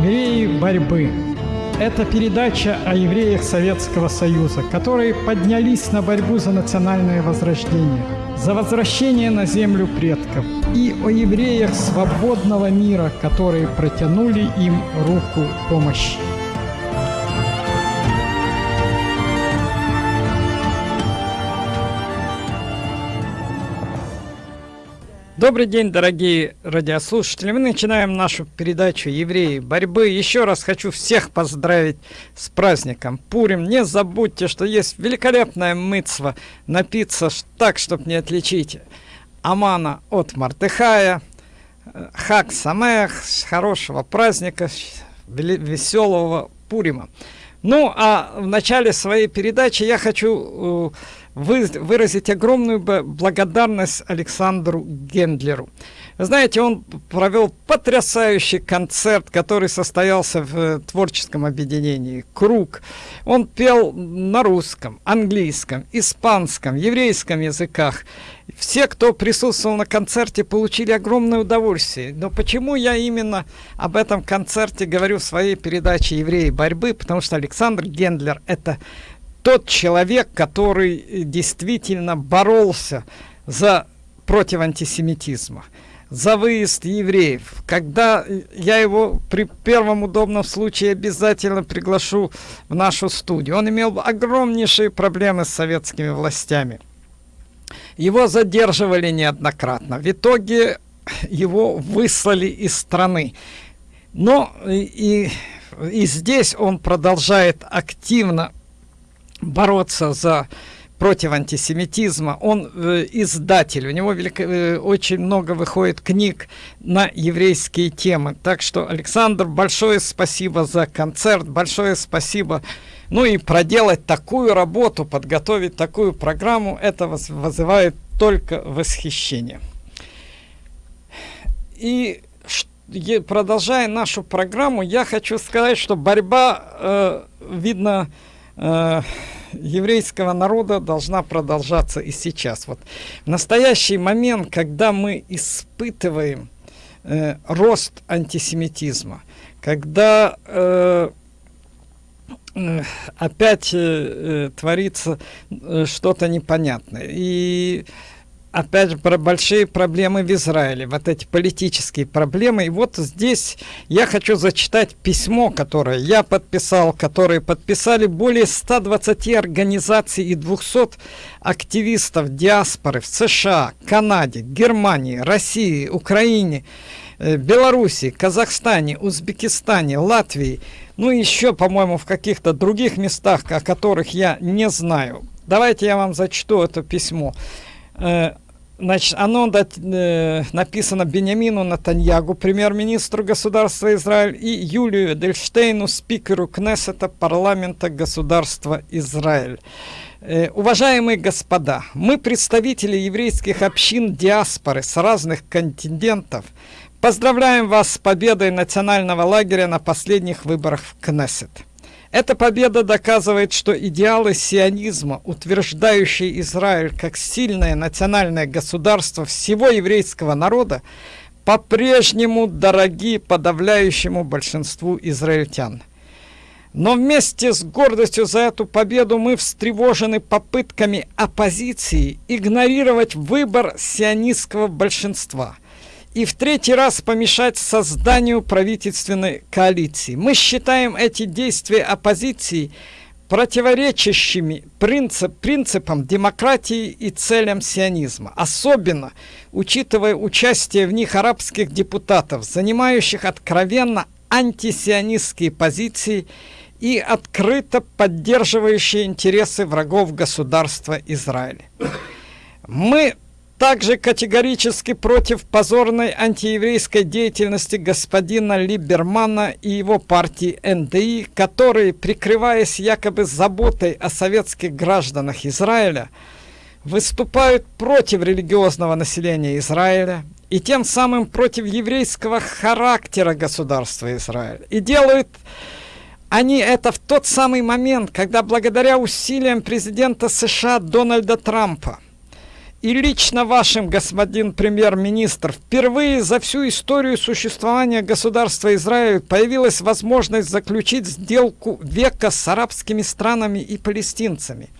Евреи борьбы. Это передача о евреях Советского Союза, которые поднялись на борьбу за национальное возрождение, за возвращение на землю предков и о евреях свободного мира, которые протянули им руку помощи. Добрый день, дорогие радиослушатели. Мы начинаем нашу передачу «Евреи борьбы». Еще раз хочу всех поздравить с праздником Пурим. Не забудьте, что есть великолепная мыцва напиться так, чтобы не отличить Амана от Мартыхая. Хак Самех, хорошего праздника, веселого Пурима. Ну, а в начале своей передачи я хочу э, вы, выразить огромную благодарность Александру Гендлеру. Знаете, он провел потрясающий концерт, который состоялся в э, творческом объединении «Круг». Он пел на русском, английском, испанском, еврейском языках. Все, кто присутствовал на концерте, получили огромное удовольствие. Но почему я именно об этом концерте говорю в своей передаче «Евреи борьбы»? Потому что Александр Гендлер – это тот человек, который э, действительно боролся за против антисемитизма, за выезд евреев. Когда э, я его при первом удобном случае обязательно приглашу в нашу студию. Он имел огромнейшие проблемы с советскими властями. Его задерживали неоднократно. В итоге его выслали из страны. Но и, и здесь он продолжает активно бороться за против антисемитизма. Он э, издатель, у него велико, э, очень много выходит книг на еврейские темы. Так что, Александр, большое спасибо за концерт, большое спасибо. Ну и проделать такую работу, подготовить такую программу, это вызывает только восхищение. И продолжая нашу программу, я хочу сказать, что борьба, э, видно, э, еврейского народа должна продолжаться и сейчас. Вот в настоящий момент, когда мы испытываем э, рост антисемитизма, когда э, э, опять э, э творится э, что-то непонятное, и опять же, про большие проблемы в Израиле, вот эти политические проблемы. И вот здесь я хочу зачитать письмо, которое я подписал, которое подписали более 120 организаций и 200 активистов диаспоры в США, Канаде, Германии, России, Украине, э, Беларуси, Казахстане, Узбекистане, Латвии, ну и еще, по-моему, в каких-то других местах, о которых я не знаю. Давайте я вам зачту это письмо. Э, значит, оно э, написано Бениамину Натаньягу, премьер-министру государства Израиль, и Юлию Дельштейну, спикеру Кнессета парламента государства Израиль. Э, уважаемые господа, мы, представители еврейских общин диаспоры с разных континентов, поздравляем вас с победой национального лагеря на последних выборах в Кнессет. Эта победа доказывает, что идеалы сионизма, утверждающие Израиль как сильное национальное государство всего еврейского народа, по-прежнему дороги подавляющему большинству израильтян. Но вместе с гордостью за эту победу мы встревожены попытками оппозиции игнорировать выбор сионистского большинства – и в третий раз помешать созданию правительственной коалиции. Мы считаем эти действия оппозиции противоречащими принцип, принципам демократии и целям сионизма, особенно учитывая участие в них арабских депутатов, занимающих откровенно антисионистские позиции и открыто поддерживающие интересы врагов государства Израиля. Мы также категорически против позорной антиеврейской деятельности господина Либермана и его партии НДИ, которые, прикрываясь якобы заботой о советских гражданах Израиля, выступают против религиозного населения Израиля и тем самым против еврейского характера государства Израиль. И делают они это в тот самый момент, когда благодаря усилиям президента США Дональда Трампа и лично вашим, господин премьер-министр, впервые за всю историю существования государства Израиль появилась возможность заключить сделку века с арабскими странами и палестинцами.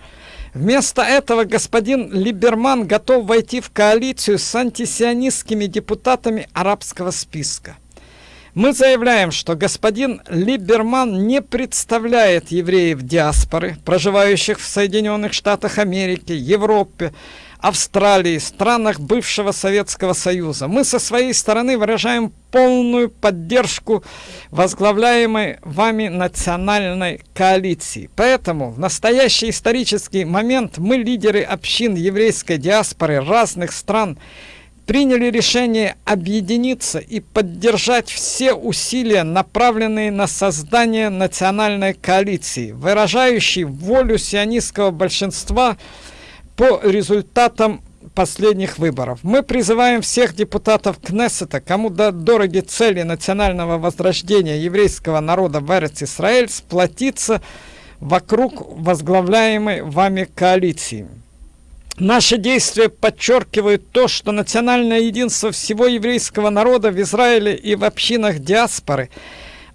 Вместо этого господин Либерман готов войти в коалицию с антисионистскими депутатами арабского списка. Мы заявляем, что господин Либерман не представляет евреев диаспоры, проживающих в Соединенных Штатах Америки, Европе, Австралии, странах бывшего Советского Союза. Мы со своей стороны выражаем полную поддержку возглавляемой вами национальной коалиции. Поэтому в настоящий исторический момент мы, лидеры общин еврейской диаспоры разных стран, приняли решение объединиться и поддержать все усилия, направленные на создание национальной коалиции, выражающей волю сионистского большинства – по результатам последних выборов. Мы призываем всех депутатов Кнессета, кому до дороги цели национального возрождения еврейского народа в Эрец-Исраэль, сплотиться вокруг возглавляемой вами коалиции. Наши действия подчеркивают то, что национальное единство всего еврейского народа в Израиле и в общинах диаспоры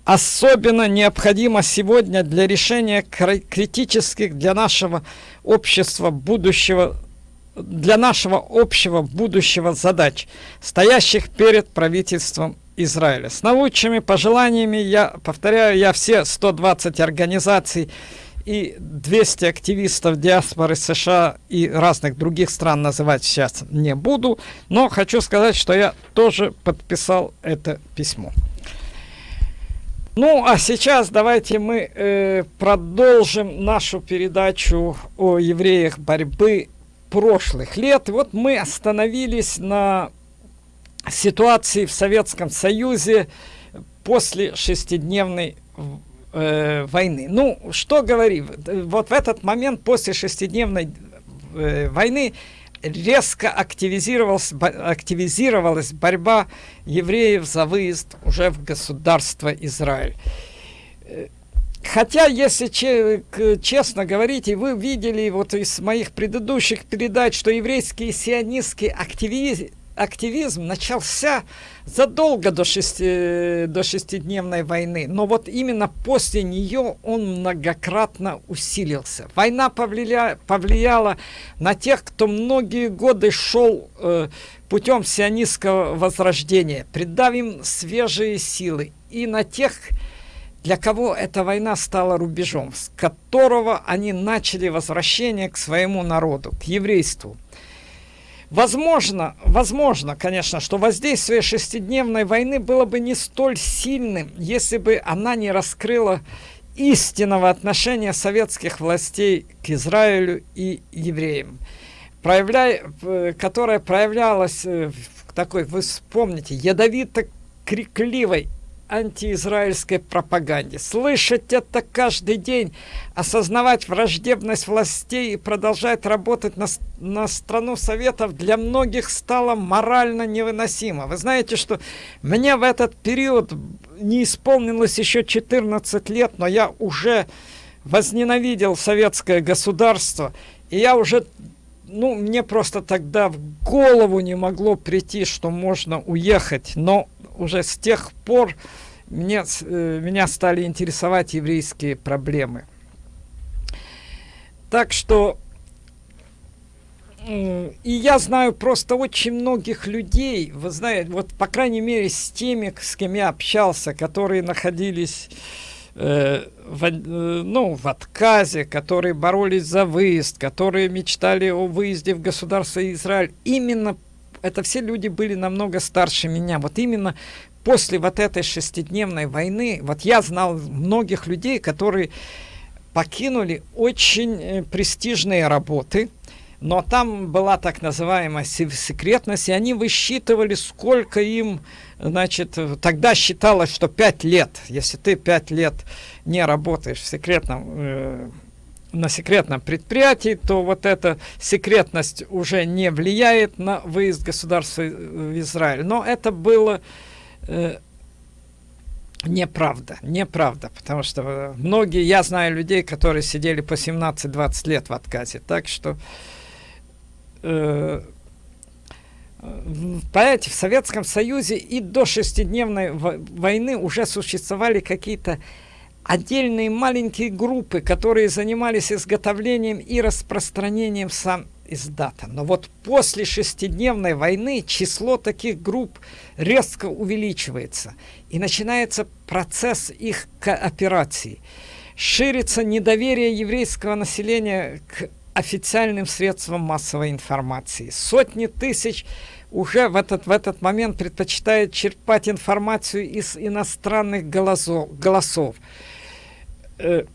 особенно необходимо сегодня для решения критических для нашего общества будущего для нашего общего будущего задач, стоящих перед правительством Израиля. С наилучшими пожеланиями, я повторяю, я все 120 организаций и 200 активистов диаспоры США и разных других стран называть сейчас не буду, но хочу сказать, что я тоже подписал это письмо. Ну, а сейчас давайте мы э, продолжим нашу передачу о евреях борьбы прошлых лет. Вот мы остановились на ситуации в Советском Союзе после шестидневной э, войны. Ну, что говорим? Вот в этот момент после шестидневной э, войны резко активизировалась, активизировалась борьба евреев за выезд уже в государство Израиль. Э, хотя, если честно говорить, и вы видели вот из моих предыдущих передач, что еврейский сионистский активизм активизм начался задолго до, шести, до шестидневной войны, но вот именно после нее он многократно усилился. Война повлия, повлияла на тех, кто многие годы шел э, путем сионистского возрождения, придав им свежие силы, и на тех, для кого эта война стала рубежом, с которого они начали возвращение к своему народу, к еврейству. Возможно, возможно, конечно, что воздействие шестидневной войны было бы не столь сильным, если бы она не раскрыла истинного отношения советских властей к Израилю и евреям, э, которое проявлялось э, в такой, вы вспомните, ядовито-крикливой антиизраильской пропаганде. Слышать это каждый день, осознавать враждебность властей и продолжать работать на, на страну Советов для многих стало морально невыносимо. Вы знаете, что мне в этот период не исполнилось еще 14 лет, но я уже возненавидел советское государство, и я уже ну, мне просто тогда в голову не могло прийти, что можно уехать, но уже с тех пор мне, э, меня стали интересовать еврейские проблемы. Так что и я знаю просто очень многих людей, вы знаете, вот по крайней мере с теми, с кем я общался, которые находились э, в, э, ну, в отказе, которые боролись за выезд, которые мечтали о выезде в государство Израиль. Именно это все люди были намного старше меня. Вот именно после вот этой шестидневной войны, вот я знал многих людей, которые покинули очень э, престижные работы, но там была так называемая секретность, и они высчитывали, сколько им, значит, тогда считалось, что 5 лет, если ты 5 лет не работаешь в секретном, э, на секретном предприятии, то вот эта секретность уже не влияет на выезд государства в Израиль. Но это было э, неправда, неправда, потому что э, многие, я знаю людей, которые сидели по 17-20 лет в отказе, так что э, понимаете, в Советском Союзе и до шестидневной войны уже существовали какие-то отдельные маленькие группы, которые занимались изготовлением и распространением сам издата. Но вот после шестидневной войны число таких групп резко увеличивается. И начинается процесс их кооперации. Ширится недоверие еврейского населения к официальным средствам массовой информации. Сотни тысяч уже в этот, в этот момент предпочитают черпать информацию из иностранных голосов. голосов. Э,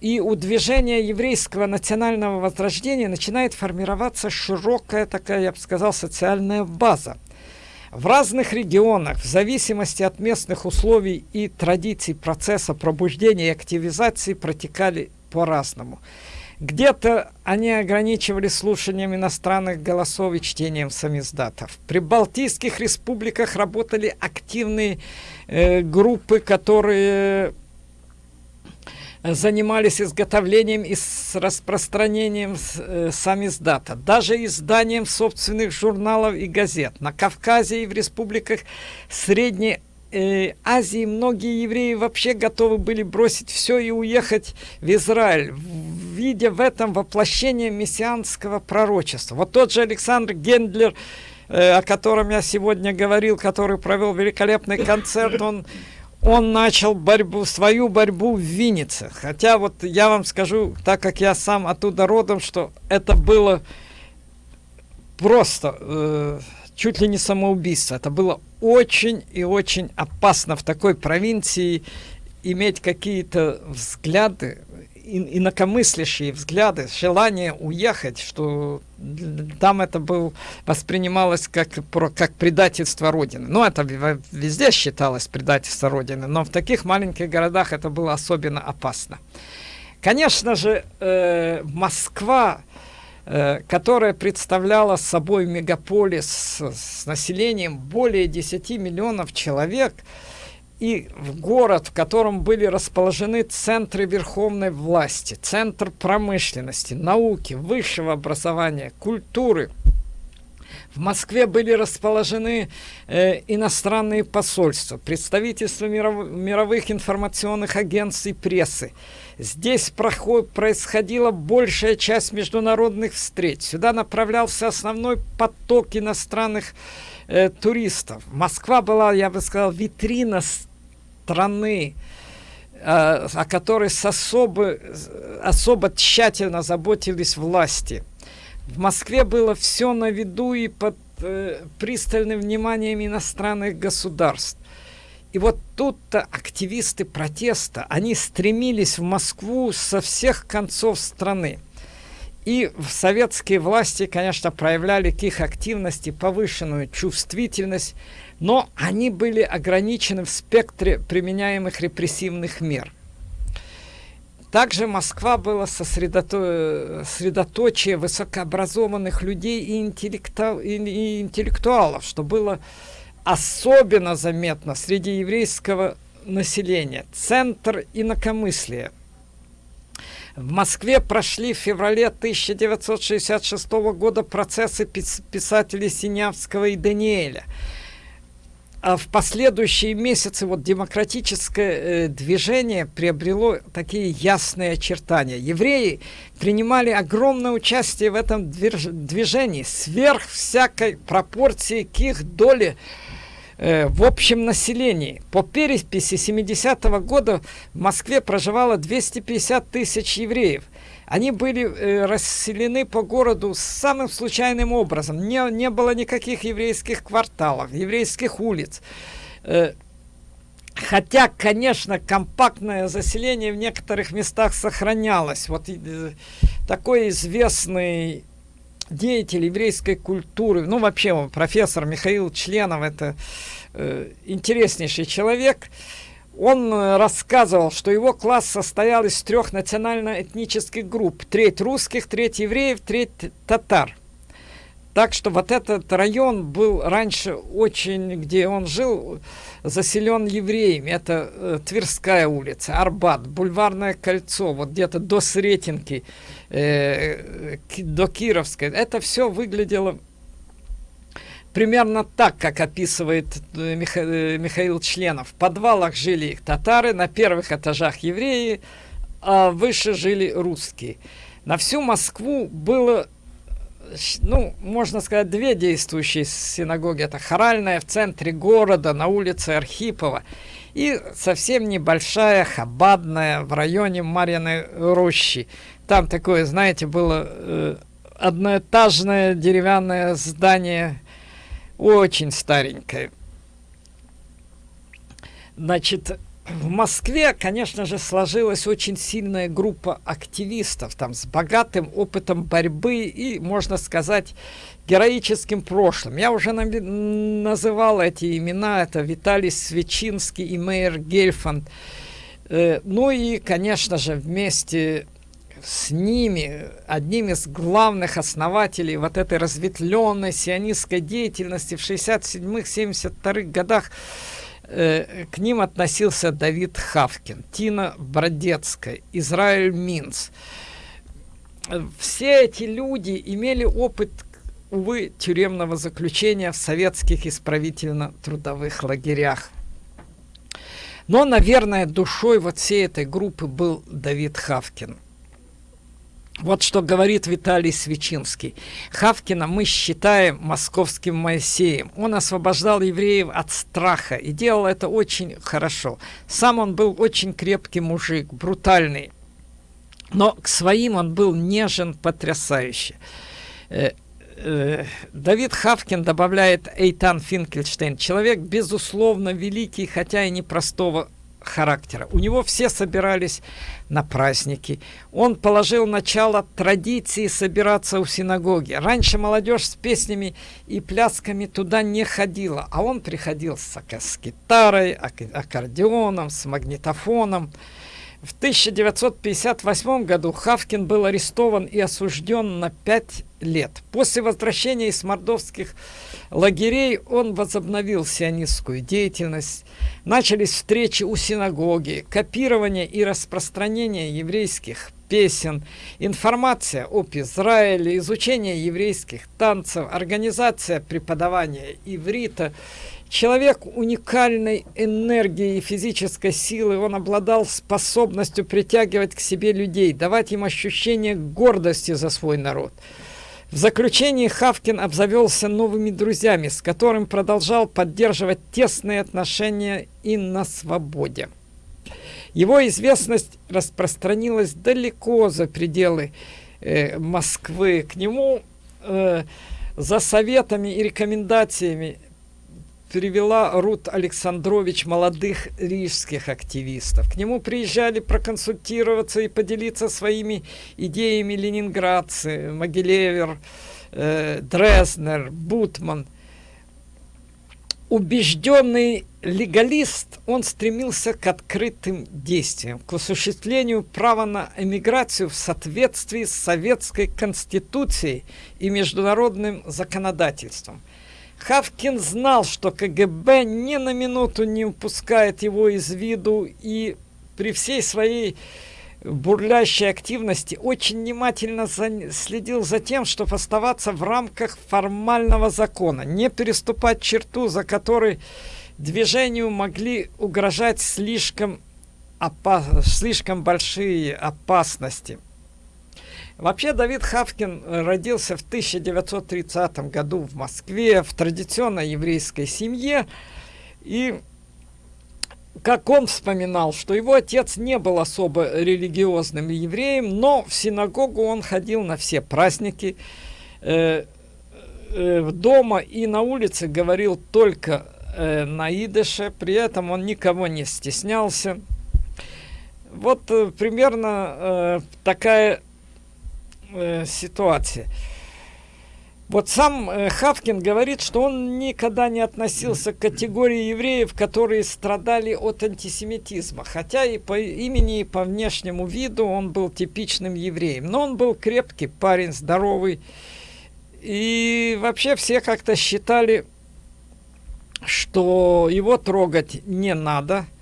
и у движения еврейского национального возрождения начинает формироваться широкая такая, я бы сказал, социальная база. В разных регионах, в зависимости от местных условий и традиций процесса пробуждения и активизации протекали по-разному. Где-то они ограничивали слушанием иностранных голосов и чтением самиздатов. При Балтийских республиках работали активные э, группы, которые занимались изготовлением и распространением э, самиздата, даже изданием собственных журналов и газет. На Кавказе и в республиках Средней э, Азии многие евреи вообще готовы были бросить все и уехать в Израиль, видя в этом воплощение мессианского пророчества. Вот тот же Александр Гендлер, э, о котором я сегодня говорил, который провел великолепный концерт, он он начал борьбу, свою борьбу в Виннице. Хотя вот я вам скажу, так как я сам оттуда родом, что это было просто э, чуть ли не самоубийство. Это было очень и очень опасно в такой провинции иметь какие-то взгляды, инакомыслящие взгляды, желание уехать, что там это был, воспринималось как, как предательство Родины. Ну, это везде считалось предательство Родины, но в таких маленьких городах это было особенно опасно. Конечно же, э, Москва, которая представляла собой мегаполис с, с населением более 10 миллионов человек, и в город, в котором были расположены центры верховной власти, центр промышленности, науки, высшего образования, культуры. В Москве были расположены э, иностранные посольства, представительства миров, мировых информационных агентств и прессы. Здесь проход, происходила большая часть международных встреч. Сюда направлялся основной поток иностранных э, туристов. Москва была, я бы сказал, витрина страны, э, о которой с особо, особо тщательно заботились власти. В Москве было все на виду и под э, пристальным вниманием иностранных государств. И вот тут-то активисты протеста, они стремились в Москву со всех концов страны. И в советские власти, конечно, проявляли к их активности повышенную чувствительность, но они были ограничены в спектре применяемых репрессивных мер. Также Москва была сосредото... высокообразованных людей и, интеллекту... и интеллектуалов, что было особенно заметно среди еврейского населения. Центр инакомыслия – в Москве прошли в феврале 1966 года процессы писателей Синявского и Даниэля. А в последующие месяцы вот демократическое э, движение приобрело такие ясные очертания. Евреи принимали огромное участие в этом движении, сверх всякой пропорции к их доле Э, в общем населении. По переписи 70-го года в Москве проживало 250 тысяч евреев. Они были э, расселены по городу самым случайным образом. Не, не было никаких еврейских кварталов, еврейских улиц. Э, хотя, конечно, компактное заселение в некоторых местах сохранялось. Вот э, такой известный деятель еврейской культуры, ну вообще профессор Михаил Членов, это э, интереснейший человек, он э, рассказывал, что его класс состоял из трех национально-этнических групп. Треть русских, треть евреев, треть татар. Так что вот этот район был раньше очень, где он жил, заселен евреями. Это э, Тверская улица, Арбат, Бульварное кольцо, вот где-то до Сретенки, э, до Кировской. Это все выглядело примерно так, как описывает э, Миха э, Михаил Членов. В подвалах жили татары, на первых этажах евреи, а выше жили русские. На всю Москву было, ну, можно сказать, две действующие синагоги. Это Хоральная в центре города, на улице Архипова. И совсем небольшая, хабадная, в районе Марьиной рощи. Там такое, знаете, было э, одноэтажное деревянное здание, очень старенькое. Значит, в Москве, конечно же, сложилась очень сильная группа активистов, там, с богатым опытом борьбы и, можно сказать, героическим прошлым. Я уже называл эти имена, это Виталий Свечинский и Мейер Гельфанд. Э, ну и, конечно же, вместе с ними, одним из главных основателей вот этой разветвленной сионистской деятельности в 67-72 годах, э, к ним относился Давид Хавкин, Тина Бродецкая, Израиль Минц. Все эти люди имели опыт, увы, тюремного заключения в советских исправительно-трудовых лагерях. Но, наверное, душой вот всей этой группы был Давид Хавкин. Вот что говорит Виталий Свечинский. Хавкина мы считаем московским Моисеем. Он освобождал евреев от страха и делал это очень хорошо. Сам он был очень крепкий мужик, брутальный. Но к своим он был нежен потрясающе. Э, э, Давид Хавкин добавляет Эйтан Финкельштейн. Человек, безусловно, великий, хотя и непростого характера. У него все собирались на праздники. Он положил начало традиции собираться у синагоги. Раньше молодежь с песнями и плясками туда не ходила, а он приходил с, с гитарой, аккордеоном, с магнитофоном. В 1958 году Хавкин был арестован и осужден на 5 лет. После возвращения из мордовских лагерей он возобновил сионистскую деятельность. Начались встречи у синагоги, копирование и распространение еврейских песен, информация об Израиле, изучение еврейских танцев, организация преподавания иврита. Человек уникальной энергии и физической силы, он обладал способностью притягивать к себе людей, давать им ощущение гордости за свой народ. В заключении Хавкин обзавелся новыми друзьями, с которыми продолжал поддерживать тесные отношения и на свободе. Его известность распространилась далеко за пределы э, Москвы. К нему э, за советами и рекомендациями привела Рут Александрович молодых рижских активистов. К нему приезжали проконсультироваться и поделиться своими идеями ленинградцы, Могилевер, э, Дрезнер, Бутман. Убежденный легалист, он стремился к открытым действиям, к осуществлению права на эмиграцию в соответствии с советской конституцией и международным законодательством – Хавкин знал, что КГБ ни на минуту не упускает его из виду и при всей своей бурлящей активности очень внимательно за, следил за тем, чтобы оставаться в рамках формального закона, не переступать черту, за которой движению могли угрожать слишком, опас, слишком большие опасности. Вообще Давид Хавкин родился в 1930 году в Москве в традиционной еврейской семье. И как он вспоминал, что его отец не был особо религиозным евреем, но в синагогу он ходил на все праздники. Э, э, дома и на улице говорил только э, на идыше, при этом он никого не стеснялся. Вот э, примерно э, такая э, ситуации. Вот сам э, Хавкин говорит, что он никогда не относился к категории евреев, которые страдали от антисемитизма. Хотя и по имени, и по внешнему виду он был типичным евреем. Но он был крепкий парень, здоровый. И вообще все как-то считали, что его трогать не надо.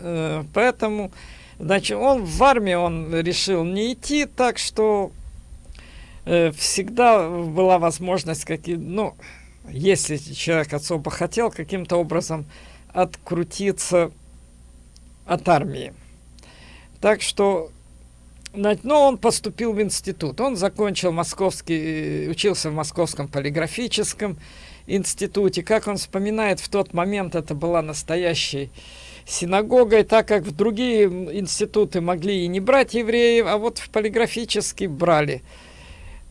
Э, поэтому, значит, он в армии он решил не идти, так что всегда была возможность, какие, ну, если человек особо хотел каким-то образом открутиться от армии. Так что, но он поступил в институт. Он закончил московский, учился в Московском полиграфическом институте. Как он вспоминает, в тот момент это была настоящей синагогой, так как в другие институты могли и не брать евреев, а вот в полиграфический брали.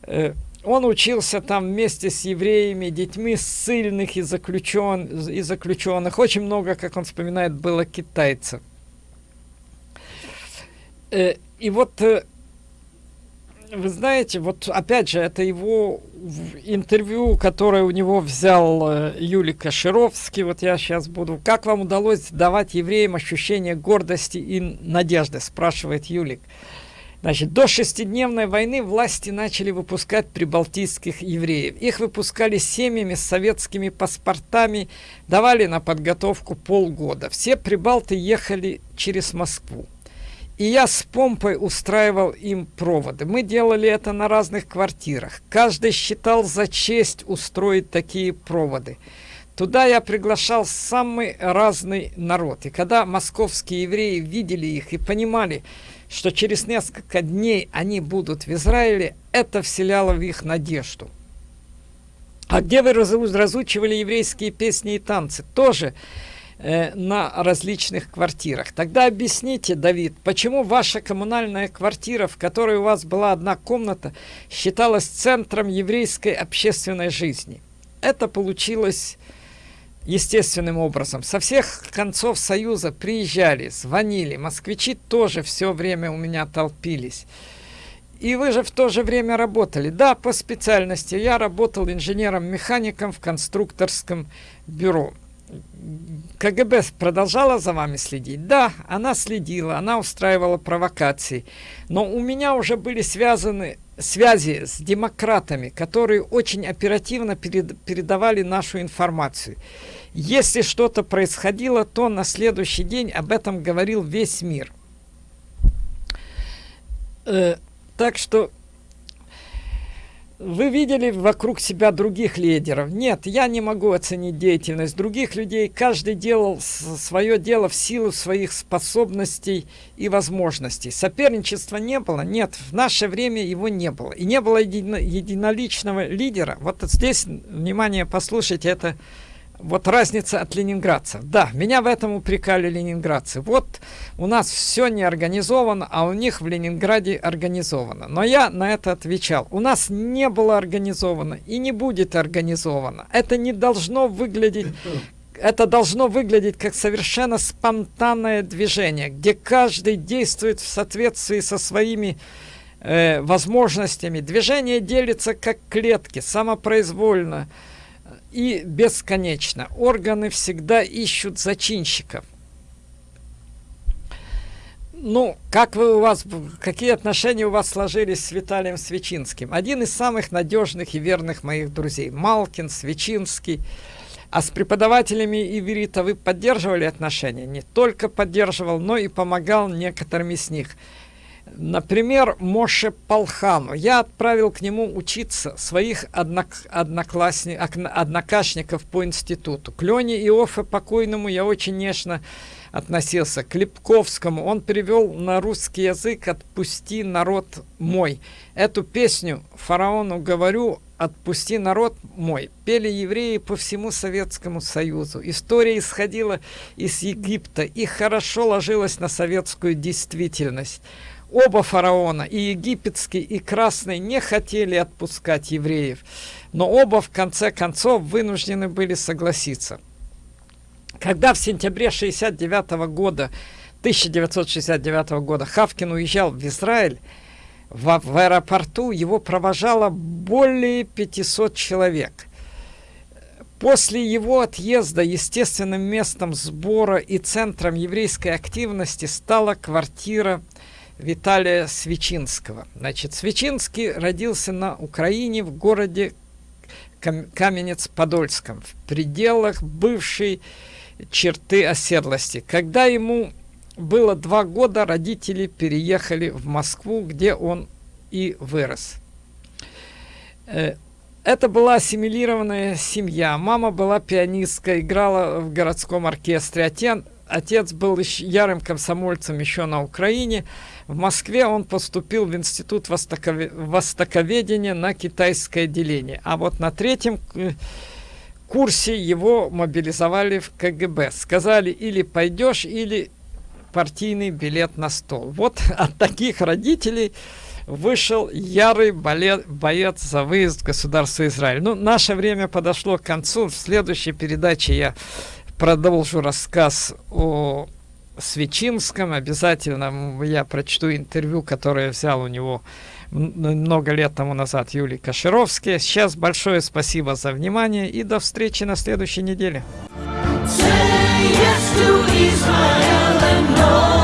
Э, он учился там вместе с евреями, детьми ссыльных и, заключен, и заключенных. Очень много, как он вспоминает, было китайцев. Э, и вот, э, вы знаете, вот опять же, это его интервью, которое у него взял Юлий Кашировский. Вот я сейчас буду. Как вам удалось давать евреям ощущение гордости и надежды, спрашивает Юлик. Значит, до шестидневной войны власти начали выпускать прибалтийских евреев. Их выпускали семьями с советскими паспортами, давали на подготовку полгода. Все прибалты ехали через Москву. И я с помпой устраивал им проводы. Мы делали это на разных квартирах. Каждый считал за честь устроить такие проводы. Туда я приглашал самый разный народ. И когда московские евреи видели их и понимали, что через несколько дней они будут в Израиле, это вселяло в их надежду. А где вы разучивали еврейские песни и танцы? Тоже э, на различных квартирах. Тогда объясните, Давид, почему ваша коммунальная квартира, в которой у вас была одна комната, считалась центром еврейской общественной жизни? Это получилось естественным образом. Со всех концов Союза приезжали, звонили. Москвичи тоже все время у меня толпились. И вы же в то же время работали. Да, по специальности. Я работал инженером-механиком в конструкторском бюро. КГБ продолжала за вами следить? Да, она следила, она устраивала провокации. Но у меня уже были связаны связи с демократами, которые очень оперативно перед, передавали нашу информацию. Если что-то происходило, то на следующий день об этом говорил весь мир. Э, так что вы видели вокруг себя других лидеров? Нет, я не могу оценить деятельность других людей. Каждый делал свое дело в силу своих способностей и возможностей. Соперничества не было? Нет, в наше время его не было. И не было едино единоличного лидера. Вот здесь, внимание, послушайте, это вот разница от ленинградцев. Да, меня в этом упрекали ленинградцы. Вот у нас все не организовано, а у них в Ленинграде организовано. Но я на это отвечал. У нас не было организовано и не будет организовано. Это не должно выглядеть... Это должно выглядеть как совершенно спонтанное движение, где каждый действует в соответствии со своими э, возможностями. Движение делится как клетки, самопроизвольно и бесконечно. Органы всегда ищут зачинщиков. Ну, как вы у вас, какие отношения у вас сложились с Виталием Свечинским? Один из самых надежных и верных моих друзей. Малкин, Свечинский. А с преподавателями иврита вы поддерживали отношения? Не только поддерживал, но и помогал некоторым из них. Например, Моше Палхану. Я отправил к нему учиться своих однок, одноклассников, однокашников по институту. К Лене Иофе покойному я очень нежно относился. К Липковскому он перевел на русский язык «Отпусти народ мой». Эту песню фараону говорю «Отпусти народ мой» пели евреи по всему Советскому Союзу. История исходила из Египта и хорошо ложилась на советскую действительность. Оба фараона, и египетский, и красный, не хотели отпускать евреев, но оба в конце концов вынуждены были согласиться. Когда в сентябре 69 года, 1969 года Хавкин уезжал в Израиль, в, в аэропорту его провожало более 500 человек. После его отъезда естественным местом сбора и центром еврейской активности стала квартира Виталия Свечинского. Значит, Свечинский родился на Украине в городе Каменец-Подольском, в пределах бывшей черты оседлости. Когда ему было два года, родители переехали в Москву, где он и вырос. Э, это была ассимилированная семья. Мама была пианистка, играла в городском оркестре. Отец, был ярым комсомольцем еще на Украине. В Москве он поступил в Институт востокове... востоковедения на китайское отделение. А вот на третьем э, курсе его мобилизовали в КГБ. Сказали, или пойдешь, или партийный билет на стол. Вот от таких родителей вышел ярый боец за выезд в государство Израиль. Ну, наше время подошло к концу. В следующей передаче я продолжу рассказ о Свечинском. Обязательно я прочту интервью, которое взял у него много лет тому назад Юлий Кашировский. Сейчас большое спасибо за внимание и до встречи на следующей неделе. Say yes to Israel and no